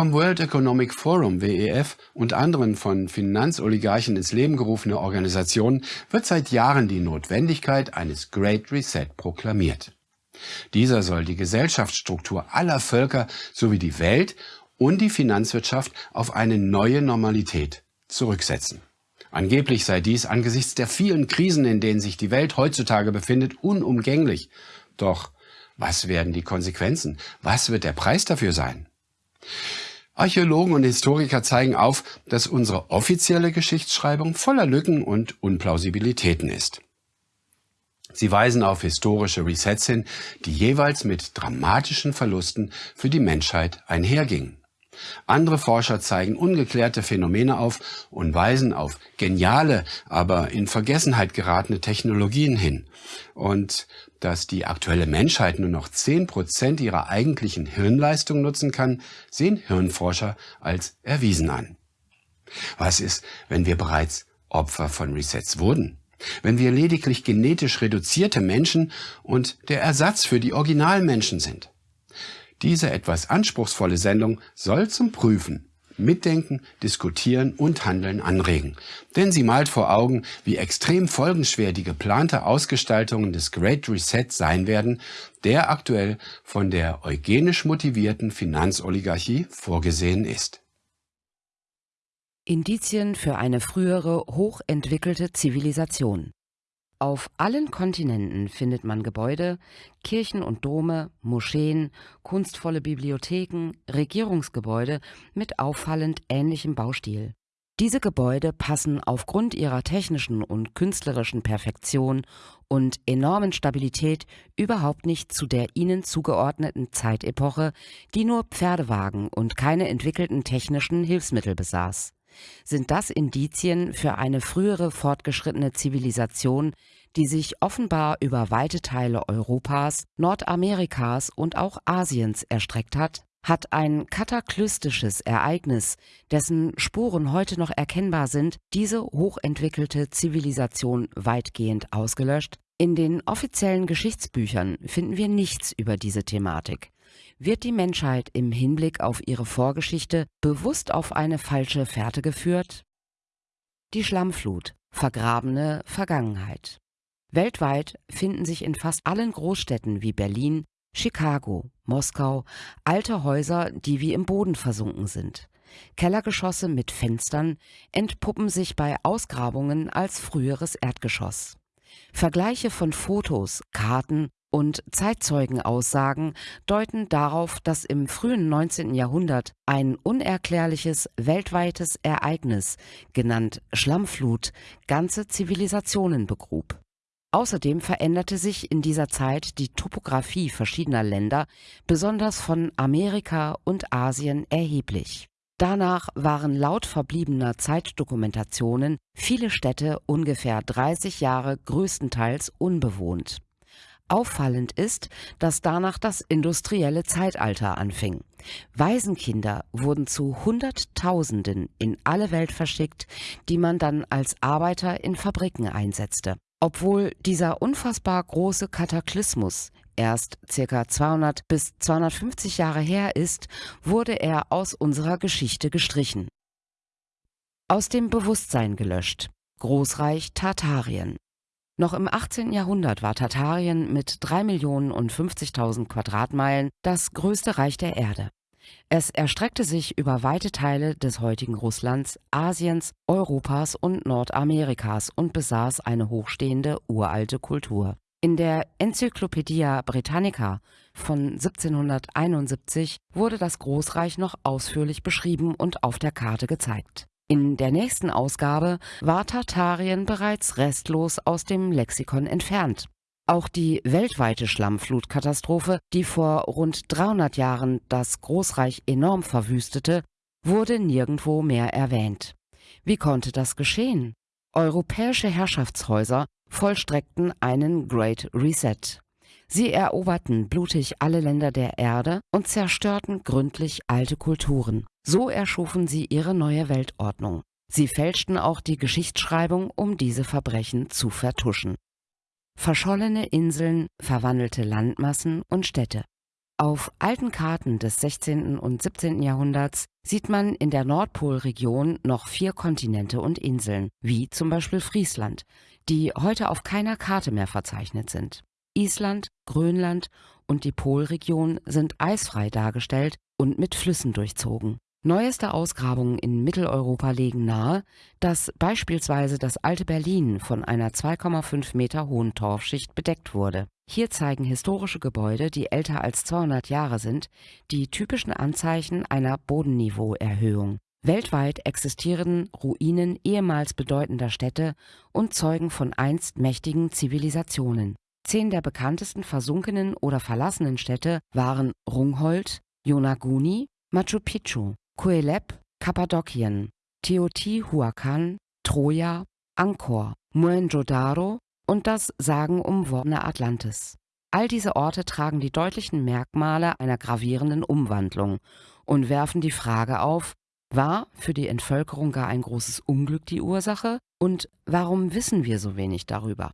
vom World Economic Forum WEF und anderen von Finanzoligarchen ins Leben gerufene Organisationen wird seit Jahren die Notwendigkeit eines Great Reset proklamiert. Dieser soll die Gesellschaftsstruktur aller Völker sowie die Welt und die Finanzwirtschaft auf eine neue Normalität zurücksetzen. Angeblich sei dies angesichts der vielen Krisen, in denen sich die Welt heutzutage befindet, unumgänglich. Doch was werden die Konsequenzen? Was wird der Preis dafür sein? Archäologen und Historiker zeigen auf, dass unsere offizielle Geschichtsschreibung voller Lücken und Unplausibilitäten ist. Sie weisen auf historische Resets hin, die jeweils mit dramatischen Verlusten für die Menschheit einhergingen. Andere Forscher zeigen ungeklärte Phänomene auf und weisen auf geniale, aber in Vergessenheit geratene Technologien hin. Und dass die aktuelle Menschheit nur noch zehn Prozent ihrer eigentlichen Hirnleistung nutzen kann, sehen Hirnforscher als erwiesen an. Was ist, wenn wir bereits Opfer von Resets wurden? Wenn wir lediglich genetisch reduzierte Menschen und der Ersatz für die Originalmenschen sind? Diese etwas anspruchsvolle Sendung soll zum Prüfen, Mitdenken, Diskutieren und Handeln anregen. Denn sie malt vor Augen, wie extrem folgenschwer die geplante Ausgestaltung des Great Reset sein werden, der aktuell von der eugenisch motivierten Finanzoligarchie vorgesehen ist. Indizien für eine frühere hochentwickelte Zivilisation auf allen Kontinenten findet man Gebäude, Kirchen und Dome, Moscheen, kunstvolle Bibliotheken, Regierungsgebäude mit auffallend ähnlichem Baustil. Diese Gebäude passen aufgrund ihrer technischen und künstlerischen Perfektion und enormen Stabilität überhaupt nicht zu der ihnen zugeordneten Zeitepoche, die nur Pferdewagen und keine entwickelten technischen Hilfsmittel besaß. Sind das Indizien für eine frühere fortgeschrittene Zivilisation, die sich offenbar über weite Teile Europas, Nordamerikas und auch Asiens erstreckt hat? Hat ein kataklystisches Ereignis, dessen Spuren heute noch erkennbar sind, diese hochentwickelte Zivilisation weitgehend ausgelöscht? In den offiziellen Geschichtsbüchern finden wir nichts über diese Thematik. Wird die Menschheit im Hinblick auf ihre Vorgeschichte bewusst auf eine falsche Fährte geführt? Die Schlammflut, vergrabene Vergangenheit. Weltweit finden sich in fast allen Großstädten wie Berlin, Chicago, Moskau alte Häuser, die wie im Boden versunken sind. Kellergeschosse mit Fenstern entpuppen sich bei Ausgrabungen als früheres Erdgeschoss. Vergleiche von Fotos, Karten und Zeitzeugenaussagen deuten darauf, dass im frühen 19. Jahrhundert ein unerklärliches weltweites Ereignis, genannt Schlammflut, ganze Zivilisationen begrub. Außerdem veränderte sich in dieser Zeit die Topographie verschiedener Länder, besonders von Amerika und Asien, erheblich. Danach waren laut verbliebener Zeitdokumentationen viele Städte ungefähr 30 Jahre größtenteils unbewohnt. Auffallend ist, dass danach das industrielle Zeitalter anfing. Waisenkinder wurden zu Hunderttausenden in alle Welt verschickt, die man dann als Arbeiter in Fabriken einsetzte. Obwohl dieser unfassbar große Kataklysmus erst ca. 200 bis 250 Jahre her ist, wurde er aus unserer Geschichte gestrichen. Aus dem Bewusstsein gelöscht. Großreich Tartarien. Noch im 18. Jahrhundert war Tartarien mit 3 Millionen und 50.000 Quadratmeilen das größte Reich der Erde. Es erstreckte sich über weite Teile des heutigen Russlands, Asiens, Europas und Nordamerikas und besaß eine hochstehende uralte Kultur. In der Encyclopaedia Britannica von 1771 wurde das Großreich noch ausführlich beschrieben und auf der Karte gezeigt. In der nächsten Ausgabe war Tartarien bereits restlos aus dem Lexikon entfernt. Auch die weltweite Schlammflutkatastrophe, die vor rund 300 Jahren das Großreich enorm verwüstete, wurde nirgendwo mehr erwähnt. Wie konnte das geschehen? Europäische Herrschaftshäuser vollstreckten einen Great Reset. Sie eroberten blutig alle Länder der Erde und zerstörten gründlich alte Kulturen. So erschufen sie ihre neue Weltordnung. Sie fälschten auch die Geschichtsschreibung, um diese Verbrechen zu vertuschen. Verschollene Inseln, verwandelte Landmassen und Städte. Auf alten Karten des 16. und 17. Jahrhunderts sieht man in der Nordpolregion noch vier Kontinente und Inseln, wie zum Beispiel Friesland, die heute auf keiner Karte mehr verzeichnet sind. Island, Grönland und die Polregion sind eisfrei dargestellt und mit Flüssen durchzogen. Neueste Ausgrabungen in Mitteleuropa legen nahe, dass beispielsweise das alte Berlin von einer 2,5 Meter hohen Torfschicht bedeckt wurde. Hier zeigen historische Gebäude, die älter als 200 Jahre sind, die typischen Anzeichen einer Bodenniveauerhöhung. Weltweit existieren Ruinen ehemals bedeutender Städte und zeugen von einst mächtigen Zivilisationen. Zehn der bekanntesten versunkenen oder verlassenen Städte waren Rungholt, Yonaguni, Machu Picchu, Coeleb, Kappadokien, Teotihuacan, Troja, Angkor, Mohenjo-Daro und das sagenumwobene Atlantis. All diese Orte tragen die deutlichen Merkmale einer gravierenden Umwandlung und werfen die Frage auf, war für die Entvölkerung gar ein großes Unglück die Ursache und warum wissen wir so wenig darüber?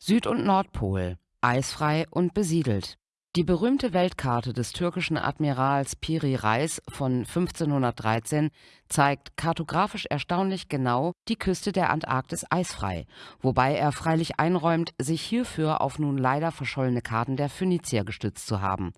Süd- und Nordpol, eisfrei und besiedelt. Die berühmte Weltkarte des türkischen Admirals Piri Reis von 1513 zeigt kartografisch erstaunlich genau die Küste der Antarktis eisfrei, wobei er freilich einräumt, sich hierfür auf nun leider verschollene Karten der Phönizier gestützt zu haben.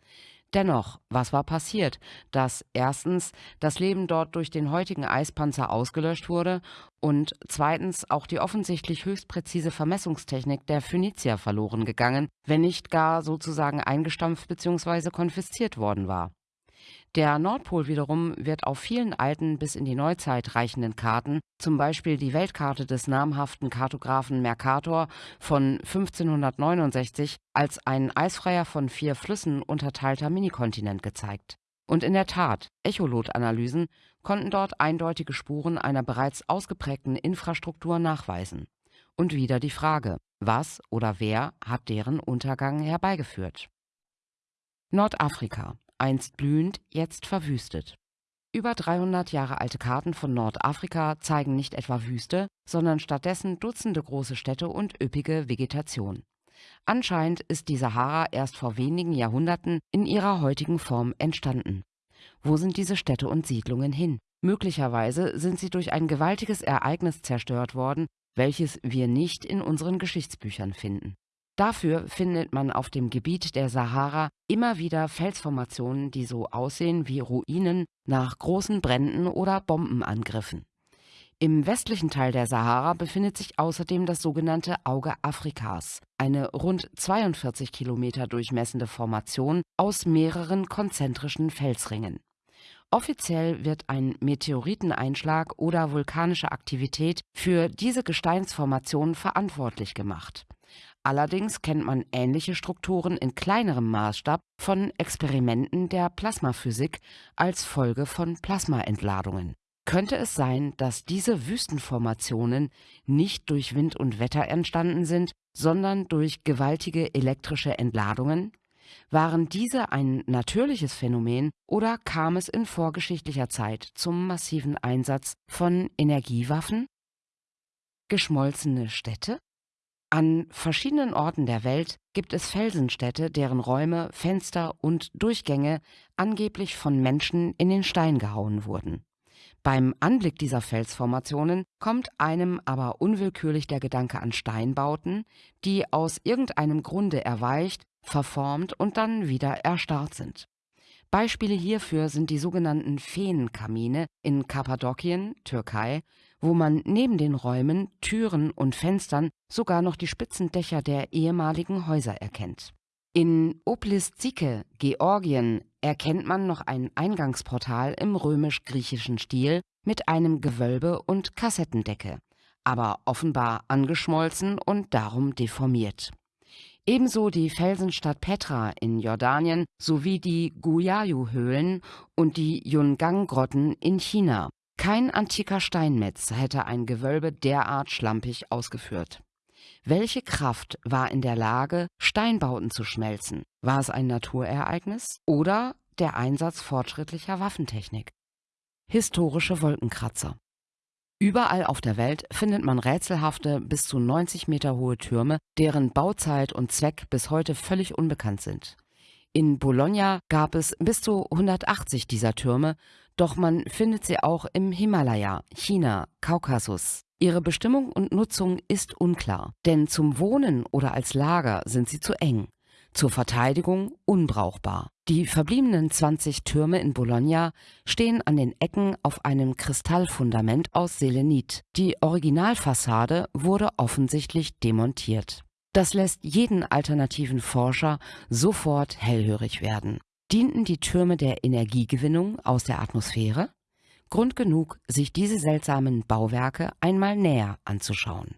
Dennoch, was war passiert, dass erstens das Leben dort durch den heutigen Eispanzer ausgelöscht wurde und zweitens auch die offensichtlich höchst präzise Vermessungstechnik der Phönizier verloren gegangen, wenn nicht gar sozusagen eingestampft bzw. konfisziert worden war der Nordpol wiederum wird auf vielen alten bis in die Neuzeit reichenden Karten, zum Beispiel die Weltkarte des namhaften Kartografen Mercator von 1569, als ein eisfreier von vier Flüssen unterteilter Minikontinent gezeigt. Und in der Tat, Echolot-Analysen konnten dort eindeutige Spuren einer bereits ausgeprägten Infrastruktur nachweisen. Und wieder die Frage, was oder wer hat deren Untergang herbeigeführt? Nordafrika einst blühend, jetzt verwüstet. Über 300 Jahre alte Karten von Nordafrika zeigen nicht etwa Wüste, sondern stattdessen Dutzende große Städte und üppige Vegetation. Anscheinend ist die Sahara erst vor wenigen Jahrhunderten in ihrer heutigen Form entstanden. Wo sind diese Städte und Siedlungen hin? Möglicherweise sind sie durch ein gewaltiges Ereignis zerstört worden, welches wir nicht in unseren Geschichtsbüchern finden. Dafür findet man auf dem Gebiet der Sahara immer wieder Felsformationen, die so aussehen wie Ruinen nach großen Bränden oder Bombenangriffen. Im westlichen Teil der Sahara befindet sich außerdem das sogenannte Auge Afrikas, eine rund 42 Kilometer durchmessende Formation aus mehreren konzentrischen Felsringen. Offiziell wird ein Meteoriteneinschlag oder vulkanische Aktivität für diese Gesteinsformation verantwortlich gemacht. Allerdings kennt man ähnliche Strukturen in kleinerem Maßstab von Experimenten der Plasmaphysik als Folge von Plasmaentladungen. Könnte es sein, dass diese Wüstenformationen nicht durch Wind und Wetter entstanden sind, sondern durch gewaltige elektrische Entladungen? Waren diese ein natürliches Phänomen oder kam es in vorgeschichtlicher Zeit zum massiven Einsatz von Energiewaffen? Geschmolzene Städte? An verschiedenen Orten der Welt gibt es Felsenstädte, deren Räume, Fenster und Durchgänge angeblich von Menschen in den Stein gehauen wurden. Beim Anblick dieser Felsformationen kommt einem aber unwillkürlich der Gedanke an Steinbauten, die aus irgendeinem Grunde erweicht, verformt und dann wieder erstarrt sind. Beispiele hierfür sind die sogenannten Feenkamine in Kappadokien, Türkei, wo man neben den Räumen, Türen und Fenstern sogar noch die spitzen Dächer der ehemaligen Häuser erkennt. In Oplistike, Georgien, erkennt man noch ein Eingangsportal im römisch-griechischen Stil mit einem Gewölbe und Kassettendecke, aber offenbar angeschmolzen und darum deformiert. Ebenso die Felsenstadt Petra in Jordanien sowie die Guyayu-Höhlen und die Yungang-Grotten in China, kein antiker Steinmetz hätte ein Gewölbe derart schlampig ausgeführt. Welche Kraft war in der Lage, Steinbauten zu schmelzen? War es ein Naturereignis oder der Einsatz fortschrittlicher Waffentechnik? Historische Wolkenkratzer. Überall auf der Welt findet man rätselhafte, bis zu 90 Meter hohe Türme, deren Bauzeit und Zweck bis heute völlig unbekannt sind. In Bologna gab es bis zu 180 dieser Türme, doch man findet sie auch im Himalaya, China, Kaukasus. Ihre Bestimmung und Nutzung ist unklar, denn zum Wohnen oder als Lager sind sie zu eng, zur Verteidigung unbrauchbar. Die verbliebenen 20 Türme in Bologna stehen an den Ecken auf einem Kristallfundament aus Selenit. Die Originalfassade wurde offensichtlich demontiert. Das lässt jeden alternativen Forscher sofort hellhörig werden. Dienten die Türme der Energiegewinnung aus der Atmosphäre? Grund genug, sich diese seltsamen Bauwerke einmal näher anzuschauen.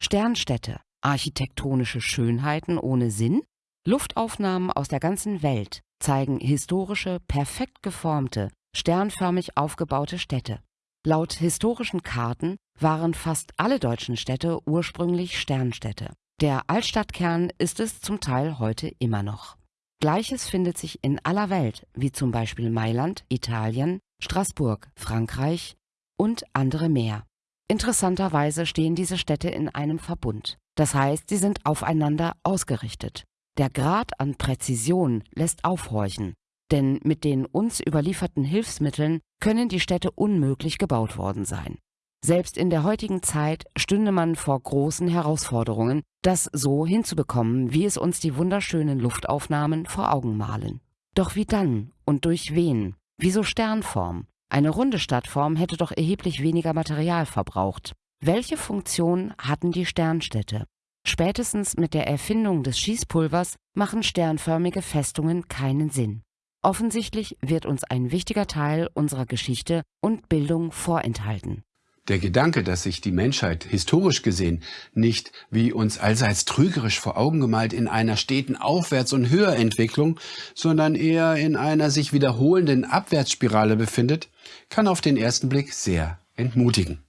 Sternstädte, architektonische Schönheiten ohne Sinn, Luftaufnahmen aus der ganzen Welt zeigen historische, perfekt geformte, sternförmig aufgebaute Städte. Laut historischen Karten waren fast alle deutschen Städte ursprünglich Sternstädte. Der Altstadtkern ist es zum Teil heute immer noch. Gleiches findet sich in aller Welt, wie zum Beispiel Mailand, Italien, Straßburg, Frankreich und andere mehr. Interessanterweise stehen diese Städte in einem Verbund. Das heißt, sie sind aufeinander ausgerichtet. Der Grad an Präzision lässt aufhorchen, denn mit den uns überlieferten Hilfsmitteln können die Städte unmöglich gebaut worden sein. Selbst in der heutigen Zeit stünde man vor großen Herausforderungen, das so hinzubekommen, wie es uns die wunderschönen Luftaufnahmen vor Augen malen. Doch wie dann und durch wen? Wieso Sternform? Eine runde Stadtform hätte doch erheblich weniger Material verbraucht. Welche Funktion hatten die Sternstädte? Spätestens mit der Erfindung des Schießpulvers machen sternförmige Festungen keinen Sinn. Offensichtlich wird uns ein wichtiger Teil unserer Geschichte und Bildung vorenthalten. Der Gedanke, dass sich die Menschheit historisch gesehen nicht, wie uns allseits trügerisch vor Augen gemalt, in einer steten Aufwärts- und Höherentwicklung, sondern eher in einer sich wiederholenden Abwärtsspirale befindet, kann auf den ersten Blick sehr entmutigen.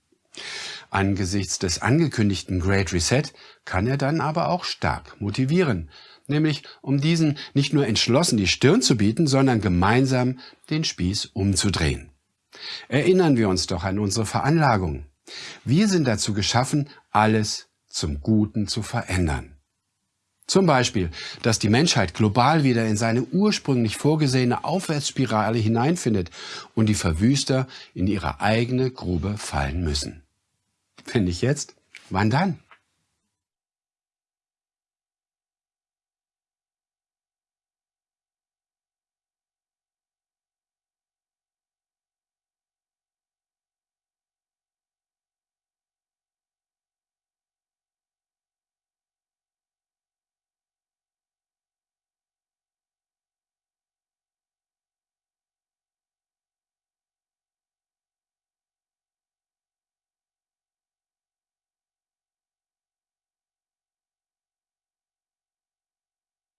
Angesichts des angekündigten Great Reset kann er dann aber auch stark motivieren, nämlich um diesen nicht nur entschlossen die Stirn zu bieten, sondern gemeinsam den Spieß umzudrehen. Erinnern wir uns doch an unsere Veranlagung. Wir sind dazu geschaffen, alles zum Guten zu verändern. Zum Beispiel, dass die Menschheit global wieder in seine ursprünglich vorgesehene Aufwärtsspirale hineinfindet und die Verwüster in ihre eigene Grube fallen müssen. Wenn nicht jetzt, wann dann?